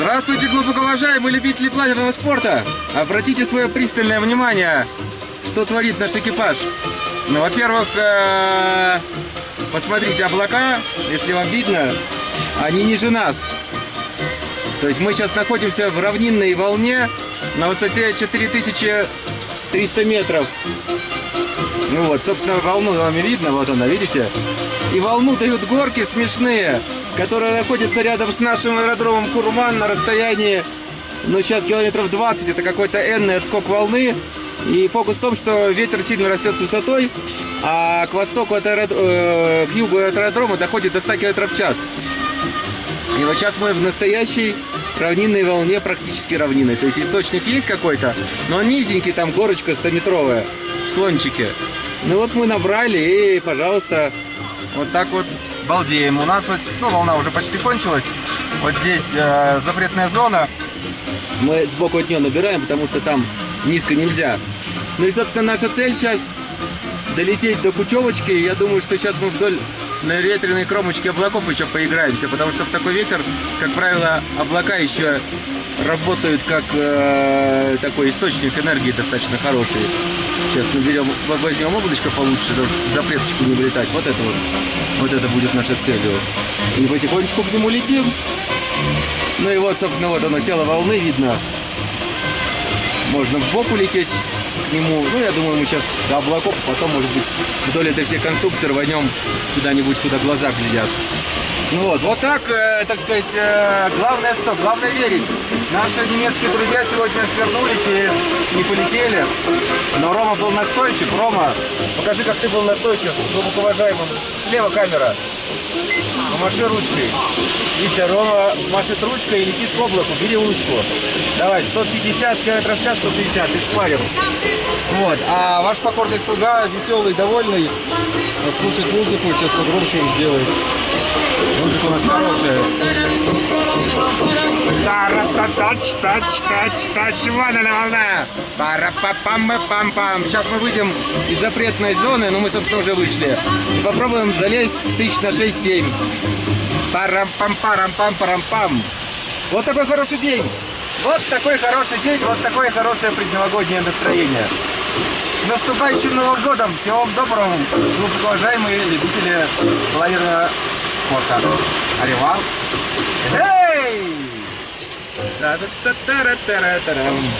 Здравствуйте, глубоко уважаемые любители планерного спорта! Обратите свое пристальное внимание, что творит наш экипаж. Ну, во-первых, э, посмотрите облака, если вам видно, они ниже нас. То есть мы сейчас находимся в равнинной волне на высоте 4300 метров. Ну вот, собственно, волну вам видно, вот она, видите? И волну дают горки смешные, которые находятся рядом с нашим аэродромом Курман на расстоянии, ну, сейчас километров 20, это какой-то энный отскок волны. И фокус в том, что ветер сильно растет с высотой, а к востоку от аэрод... э, к югу от аэродрома доходит до 100 км в час. И вот сейчас мы в настоящей равнинной волне, практически равнинной. То есть источник есть какой-то, но он низенький, там горочка 100-метровая, склончики. Ну вот мы набрали и, пожалуйста, вот так вот балдеем. У нас вот, ну, волна уже почти кончилась. Вот здесь э, запретная зона. Мы сбоку от нее набираем, потому что там низко нельзя. Ну и, собственно, наша цель сейчас долететь до Кучевочки. Я думаю, что сейчас мы вдоль на ветреной кромочке облаков еще поиграемся, потому что в такой ветер, как правило, облака еще работают как э, такой источник энергии достаточно хороший. Сейчас наберем, возьмем облачко получше, за плеточку не вылетать. Вот это вот, вот это будет наша целью. И потихонечку к нему летим. Ну и вот, собственно, вот оно, тело волны видно. Можно в бок улететь к нему. Ну, я думаю, мы сейчас до облаков, а потом, может быть, вдоль этой всей конструкции рванем куда-нибудь, куда глаза глядят. Ну вот, вот так, э, так сказать, э, главное что? Главное верить. Наши немецкие друзья сегодня свернулись и не полетели. Но Рома был настойчив. Рома, покажи, как ты был настойчив, глубоко уважаемым. Слева камера. Помаши ручкой. Видите, Рома машет ручкой и летит к облаку. Бери ручку. Давай, 150 км в час, 160, ты шпарил. Вот. А ваш покорный слуга, веселый, довольный, слушает музыку, сейчас погромче сделает. Музыка у нас хорошая. Тач, тач, тач, тач, вон она волна. пара па пам пам пам Сейчас мы выйдем из запретной зоны, но мы, собственно, уже вышли. И попробуем залезть тысяч на 6-7. Парам-пам-парам-пам-парам-пам. Вот такой хороший день. Вот такой хороший день, вот такое хорошее предновогоднее настроение. С наступающим Новым годом! Всего вам доброго, уважаемые любители планерного спорта. Аривал. Эй! Та -та -та -та -та -та -та -та.